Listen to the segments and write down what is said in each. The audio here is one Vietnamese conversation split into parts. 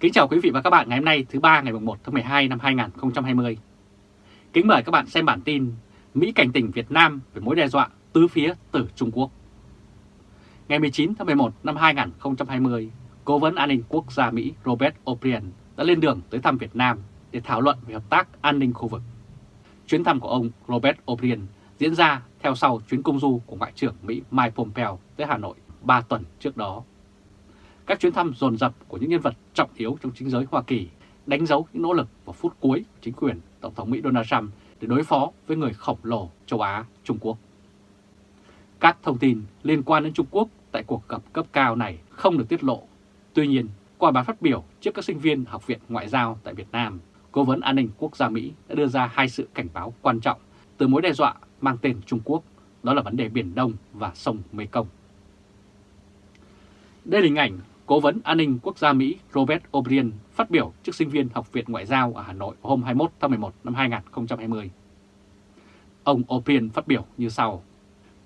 Kính chào quý vị và các bạn ngày hôm nay thứ ba ngày 1 tháng 12 năm 2020. Kính mời các bạn xem bản tin Mỹ cảnh tỉnh Việt Nam về mối đe dọa tứ phía từ Trung Quốc. Ngày 19 tháng 11 năm 2020, Cố vấn an ninh quốc gia Mỹ Robert O'Brien đã lên đường tới thăm Việt Nam để thảo luận về hợp tác an ninh khu vực. Chuyến thăm của ông Robert O'Brien diễn ra theo sau chuyến công du của Ngoại trưởng Mỹ Mike Pompeo tới Hà Nội 3 tuần trước đó. Các chuyến thăm dồn dập của những nhân vật trọng yếu trong chính giới Hoa Kỳ đánh dấu những nỗ lực vào phút cuối của chính quyền Tổng thống Mỹ Donald Trump để đối phó với người khổng lồ châu Á, Trung Quốc. Các thông tin liên quan đến Trung Quốc tại cuộc gặp cấp cao này không được tiết lộ. Tuy nhiên, qua bài phát biểu trước các sinh viên Học viện Ngoại giao tại Việt Nam, Cố vấn An ninh Quốc gia Mỹ đã đưa ra hai sự cảnh báo quan trọng từ mối đe dọa mang tên Trung Quốc, đó là vấn đề Biển Đông và sông Mekong. Đây là hình ảnh Cố vấn An ninh Quốc gia Mỹ Robert O'Brien phát biểu trước sinh viên Học viện Ngoại giao ở Hà Nội hôm 21 tháng 11 năm 2020. Ông O'Brien phát biểu như sau.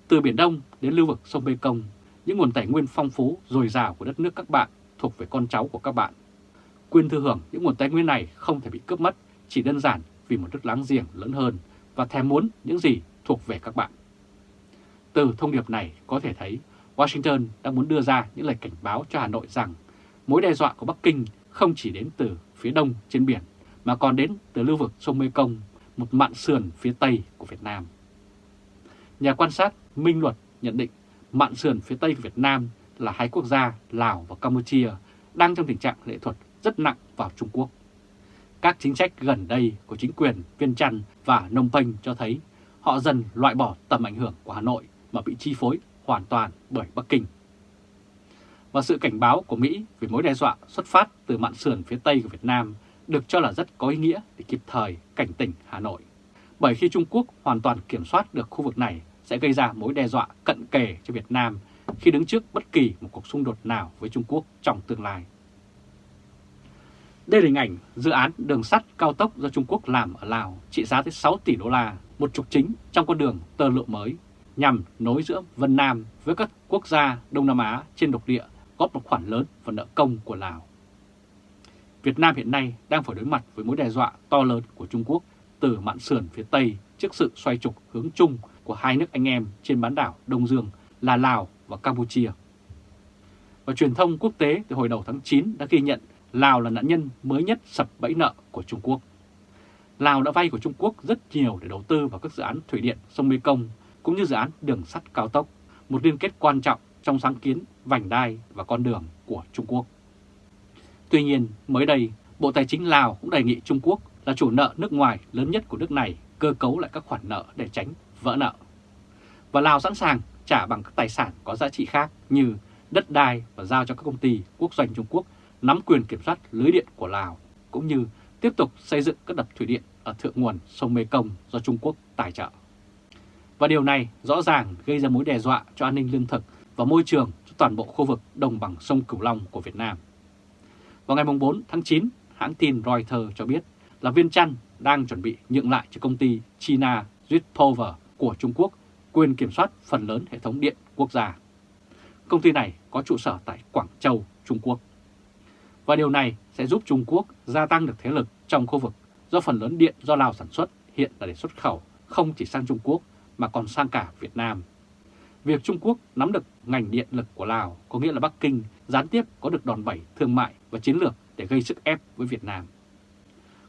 Từ Biển Đông đến lưu vực sông Mekong, những nguồn tài nguyên phong phú, dồi dào của đất nước các bạn thuộc về con cháu của các bạn. Quyền thừa hưởng những nguồn tài nguyên này không thể bị cướp mất chỉ đơn giản vì một nước láng giềng lớn hơn và thèm muốn những gì thuộc về các bạn. Từ thông điệp này có thể thấy Washington đang muốn đưa ra những lời cảnh báo cho Hà Nội rằng mối đe dọa của Bắc Kinh không chỉ đến từ phía đông trên biển mà còn đến từ lưu vực sông Mekong, một mạn sườn phía tây của Việt Nam. Nhà quan sát Minh Luật nhận định mạn sườn phía tây của Việt Nam là hai quốc gia Lào và Campuchia đang trong tình trạng lệ thuật rất nặng vào Trung Quốc. Các chính sách gần đây của chính quyền Viên Chăn và Nông Penh cho thấy họ dần loại bỏ tầm ảnh hưởng của Hà Nội mà bị chi phối hoàn toàn bởi Bắc Kinh. Và sự cảnh báo của Mỹ về mối đe dọa xuất phát từ mạn sườn phía Tây của Việt Nam được cho là rất có ý nghĩa để kịp thời cảnh tỉnh Hà Nội. Bởi khi Trung Quốc hoàn toàn kiểm soát được khu vực này sẽ gây ra mối đe dọa cận kề cho Việt Nam khi đứng trước bất kỳ một cuộc xung đột nào với Trung Quốc trong tương lai. Đây là hình ảnh dự án đường sắt cao tốc do Trung Quốc làm ở Lào trị giá tới 6 tỷ đô la, một trục chính trong con đường tơ lụa mới nhằm nối giữa Vân Nam với các quốc gia Đông Nam Á trên độc địa, góp một khoản lớn vào nợ công của Lào. Việt Nam hiện nay đang phải đối mặt với mối đe dọa to lớn của Trung Quốc từ mạn sườn phía Tây trước sự xoay trục hướng chung của hai nước anh em trên bán đảo Đông Dương là Lào và Campuchia. Và truyền thông quốc tế từ hồi đầu tháng 9 đã ghi nhận Lào là nạn nhân mới nhất sập bẫy nợ của Trung Quốc. Lào đã vay của Trung Quốc rất nhiều để đầu tư vào các dự án thủy điện, sông Mekong cũng như dự án đường sắt cao tốc, một liên kết quan trọng trong sáng kiến vành đai và con đường của Trung Quốc. Tuy nhiên, mới đây, Bộ Tài chính Lào cũng đề nghị Trung Quốc là chủ nợ nước ngoài lớn nhất của nước này cơ cấu lại các khoản nợ để tránh vỡ nợ. Và Lào sẵn sàng trả bằng các tài sản có giá trị khác như đất đai và giao cho các công ty quốc doanh Trung Quốc nắm quyền kiểm soát lưới điện của Lào, cũng như tiếp tục xây dựng các đập thủy điện ở thượng nguồn sông Mekong do Trung Quốc tài trợ. Và điều này rõ ràng gây ra mối đe dọa cho an ninh lương thực và môi trường cho toàn bộ khu vực đồng bằng sông Cửu Long của Việt Nam. Vào ngày 4 tháng 9, hãng tin Reuters cho biết là Viên Chăn đang chuẩn bị nhượng lại cho công ty China Power của Trung Quốc quyền kiểm soát phần lớn hệ thống điện quốc gia. Công ty này có trụ sở tại Quảng Châu, Trung Quốc. Và điều này sẽ giúp Trung Quốc gia tăng được thế lực trong khu vực do phần lớn điện do Lào sản xuất hiện là để xuất khẩu không chỉ sang Trung Quốc mà còn sang cả Việt Nam. Việc Trung Quốc nắm được ngành điện lực của Lào có nghĩa là Bắc Kinh gián tiếp có được đòn bẩy thương mại và chiến lược để gây sức ép với Việt Nam.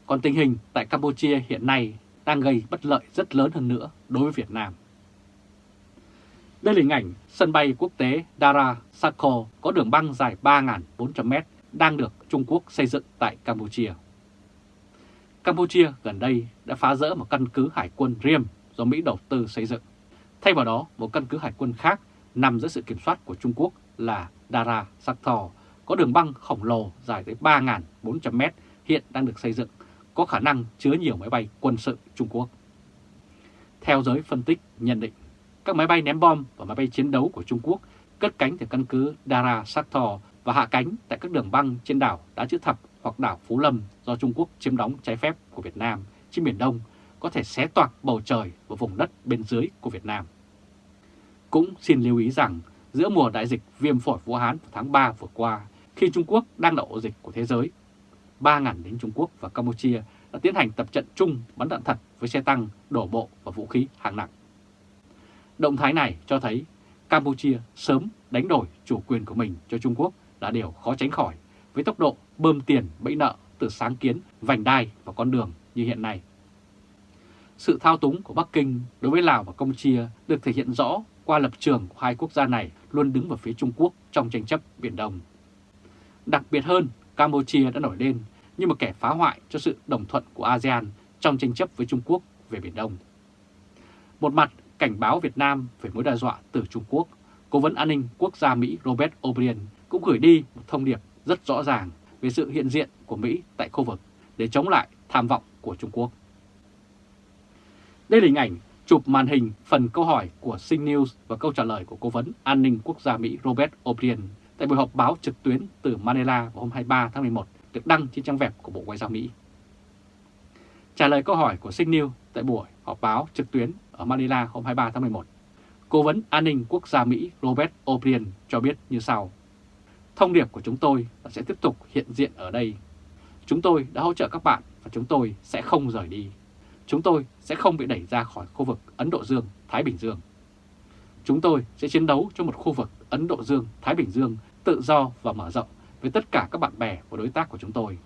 Còn tình hình tại Campuchia hiện nay đang gây bất lợi rất lớn hơn nữa đối với Việt Nam. Đây là hình ảnh sân bay quốc tế Dara Sako có đường băng dài 3.400m đang được Trung Quốc xây dựng tại Campuchia. Campuchia gần đây đã phá rỡ một căn cứ hải quân Riem do Mỹ đầu tư xây dựng. Thay vào đó, một căn cứ hải quân khác nằm dưới sự kiểm soát của Trung Quốc là Dara Saktor, có đường băng khổng lồ dài tới 3.400m hiện đang được xây dựng, có khả năng chứa nhiều máy bay quân sự Trung Quốc. Theo giới phân tích nhận định, các máy bay ném bom và máy bay chiến đấu của Trung Quốc cất cánh từ căn cứ Dara Saktor và hạ cánh tại các đường băng trên đảo Đá Chữ Thập hoặc đảo Phú Lâm do Trung Quốc chiếm đóng trái phép của Việt Nam trên Biển Đông có thể xé toạc bầu trời và vùng đất bên dưới của Việt Nam. Cũng xin lưu ý rằng giữa mùa đại dịch viêm phổi Vũ Hán vào tháng 3 vừa qua, khi Trung Quốc đang là ổ dịch của thế giới, 3.000 lính Trung Quốc và Campuchia đã tiến hành tập trận chung bắn đạn thật với xe tăng, đổ bộ và vũ khí hạng nặng. Động thái này cho thấy Campuchia sớm đánh đổi chủ quyền của mình cho Trung Quốc là điều khó tránh khỏi với tốc độ bơm tiền bẫy nợ từ sáng kiến, vành đai và con đường như hiện nay. Sự thao túng của Bắc Kinh đối với Lào và Campuchia được thể hiện rõ qua lập trường của hai quốc gia này luôn đứng vào phía Trung Quốc trong tranh chấp Biển Đông. Đặc biệt hơn, Campuchia đã nổi lên như một kẻ phá hoại cho sự đồng thuận của ASEAN trong tranh chấp với Trung Quốc về Biển Đông. Một mặt cảnh báo Việt Nam về mối đe dọa từ Trung Quốc, Cố vấn an ninh quốc gia Mỹ Robert O'Brien cũng gửi đi một thông điệp rất rõ ràng về sự hiện diện của Mỹ tại khu vực để chống lại tham vọng của Trung Quốc. Đây là hình ảnh chụp màn hình phần câu hỏi của Sing News và câu trả lời của Cố vấn An ninh Quốc gia Mỹ Robert O'Brien tại buổi họp báo trực tuyến từ Manila vào hôm 23 tháng 11 được đăng trên trang web của Bộ Ngoại giao Mỹ. Trả lời câu hỏi của Sing News tại buổi họp báo trực tuyến ở Manila hôm 23 tháng 11, Cố vấn An ninh Quốc gia Mỹ Robert O'Brien cho biết như sau. Thông điệp của chúng tôi là sẽ tiếp tục hiện diện ở đây. Chúng tôi đã hỗ trợ các bạn và chúng tôi sẽ không rời đi. Chúng tôi sẽ không bị đẩy ra khỏi khu vực Ấn Độ Dương-Thái Bình Dương. Chúng tôi sẽ chiến đấu cho một khu vực Ấn Độ Dương-Thái Bình Dương tự do và mở rộng với tất cả các bạn bè và đối tác của chúng tôi.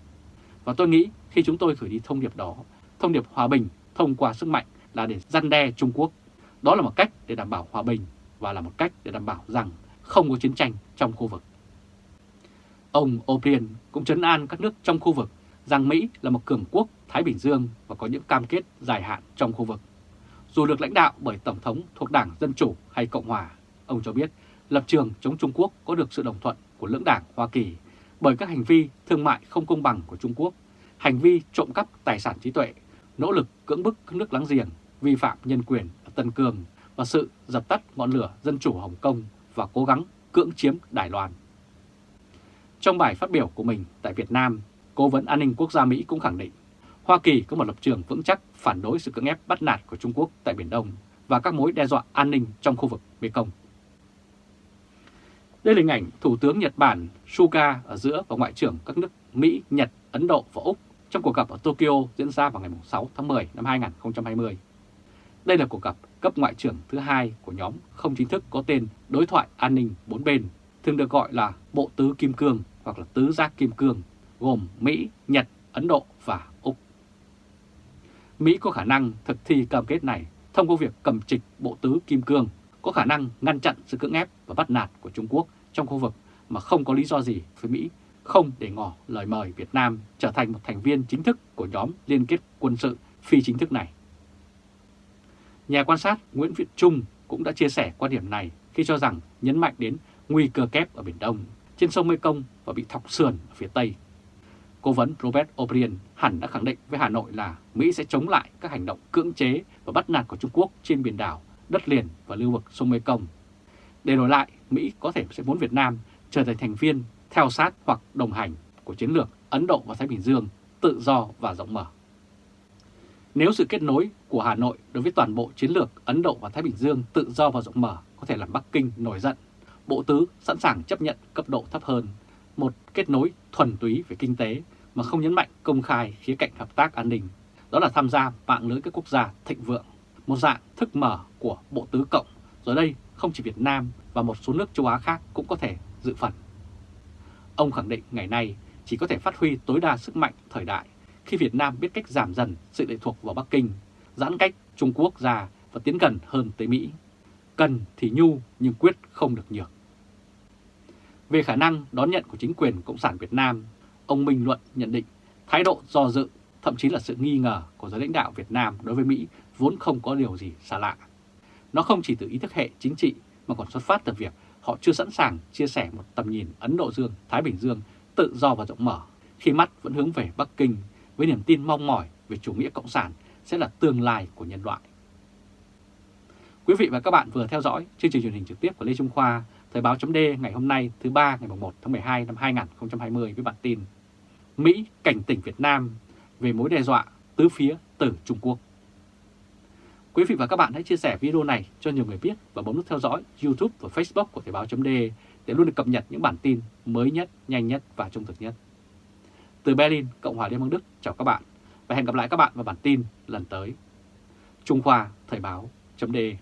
Và tôi nghĩ khi chúng tôi gửi đi thông điệp đó, thông điệp hòa bình thông qua sức mạnh là để răn đe Trung Quốc. Đó là một cách để đảm bảo hòa bình và là một cách để đảm bảo rằng không có chiến tranh trong khu vực. Ông O'Brien cũng chấn an các nước trong khu vực rằng Mỹ là một cường quốc Thái Bình Dương và có những cam kết dài hạn trong khu vực. Dù được lãnh đạo bởi Tổng thống thuộc Đảng Dân Chủ hay Cộng Hòa, ông cho biết lập trường chống Trung Quốc có được sự đồng thuận của lưỡng đảng Hoa Kỳ bởi các hành vi thương mại không công bằng của Trung Quốc, hành vi trộm cắp tài sản trí tuệ, nỗ lực cưỡng bức các nước láng giềng, vi phạm nhân quyền ở Tân Cương và sự dập tắt ngọn lửa dân chủ Hồng Kông và cố gắng cưỡng chiếm Đài Loan. Trong bài phát biểu của mình tại Việt Nam, Cố vấn An ninh Quốc gia Mỹ cũng khẳng định Hoa Kỳ có một lập trường vững chắc phản đối sự cưỡng ép bắt nạt của Trung Quốc tại Biển Đông và các mối đe dọa an ninh trong khu vực Mekong. Đây là hình ảnh Thủ tướng Nhật Bản Suga ở giữa và Ngoại trưởng các nước Mỹ, Nhật, Ấn Độ và Úc trong cuộc gặp ở Tokyo diễn ra vào ngày 6 tháng 10 năm 2020. Đây là cuộc gặp cấp ngoại trưởng thứ hai của nhóm không chính thức có tên Đối thoại An ninh bốn bên, thường được gọi là Bộ Tứ Kim Cương hoặc là Tứ Giác Kim Cương, gồm Mỹ, Nhật, Ấn Độ và Úc. Mỹ có khả năng thực thi cam kết này thông qua việc cầm trịch Bộ Tứ Kim Cương, có khả năng ngăn chặn sự cưỡng ép và bắt nạt của Trung Quốc trong khu vực mà không có lý do gì với Mỹ không để ngỏ lời mời Việt Nam trở thành một thành viên chính thức của nhóm liên kết quân sự phi chính thức này. Nhà quan sát Nguyễn Việt Trung cũng đã chia sẻ quan điểm này khi cho rằng nhấn mạnh đến nguy cơ kép ở Biển Đông, trên sông Mekong và bị thọc sườn ở phía Tây. Cố vấn Robert O'Brien hẳn đã khẳng định với Hà Nội là Mỹ sẽ chống lại các hành động cưỡng chế và bắt nạt của Trung Quốc trên biển đảo, đất liền và lưu vực sông Mekong. Để đổi lại, Mỹ có thể sẽ muốn Việt Nam trở thành thành viên theo sát hoặc đồng hành của chiến lược Ấn Độ và Thái Bình Dương tự do và rộng mở. Nếu sự kết nối của Hà Nội đối với toàn bộ chiến lược Ấn Độ và Thái Bình Dương tự do và rộng mở có thể làm Bắc Kinh nổi giận, Bộ Tứ sẵn sàng chấp nhận cấp độ thấp hơn, một kết nối thuần túy về kinh tế mà không nhấn mạnh công khai khía cạnh hợp tác an ninh, đó là tham gia mạng lưới các quốc gia thịnh vượng, một dạng thức mở của Bộ Tứ Cộng, rồi đây không chỉ Việt Nam và một số nước châu Á khác cũng có thể dự phần. Ông khẳng định ngày nay chỉ có thể phát huy tối đa sức mạnh thời đại khi Việt Nam biết cách giảm dần sự lệ thuộc vào Bắc Kinh, giãn cách Trung Quốc ra và tiến gần hơn tới Mỹ. Cần thì nhu nhưng quyết không được nhược. Về khả năng đón nhận của chính quyền Cộng sản Việt Nam, ông Minh Luận nhận định thái độ do dự, thậm chí là sự nghi ngờ của giới lãnh đạo Việt Nam đối với Mỹ vốn không có điều gì xa lạ. Nó không chỉ từ ý thức hệ chính trị mà còn xuất phát từ việc họ chưa sẵn sàng chia sẻ một tầm nhìn Ấn Độ Dương, Thái Bình Dương tự do và rộng mở khi mắt vẫn hướng về Bắc Kinh với niềm tin mong mỏi về chủ nghĩa cộng sản sẽ là tương lai của nhân loại. Quý vị và các bạn vừa theo dõi chương trình truyền hình trực tiếp của Lê Trung Khoa, Thời báo chấm ngày hôm nay thứ ba ngày 1 tháng 12 năm 2020 với bản tin Mỹ cảnh tỉnh Việt Nam về mối đe dọa tứ phía từ Trung Quốc. Quý vị và các bạn hãy chia sẻ video này cho nhiều người biết và bấm nút theo dõi YouTube và Facebook của Thời báo chấm để luôn được cập nhật những bản tin mới nhất, nhanh nhất và trung thực nhất. Từ Berlin, Cộng hòa Liên bang Đức, chào các bạn và hẹn gặp lại các bạn vào bản tin lần tới. Trung Khoa Thời báo.de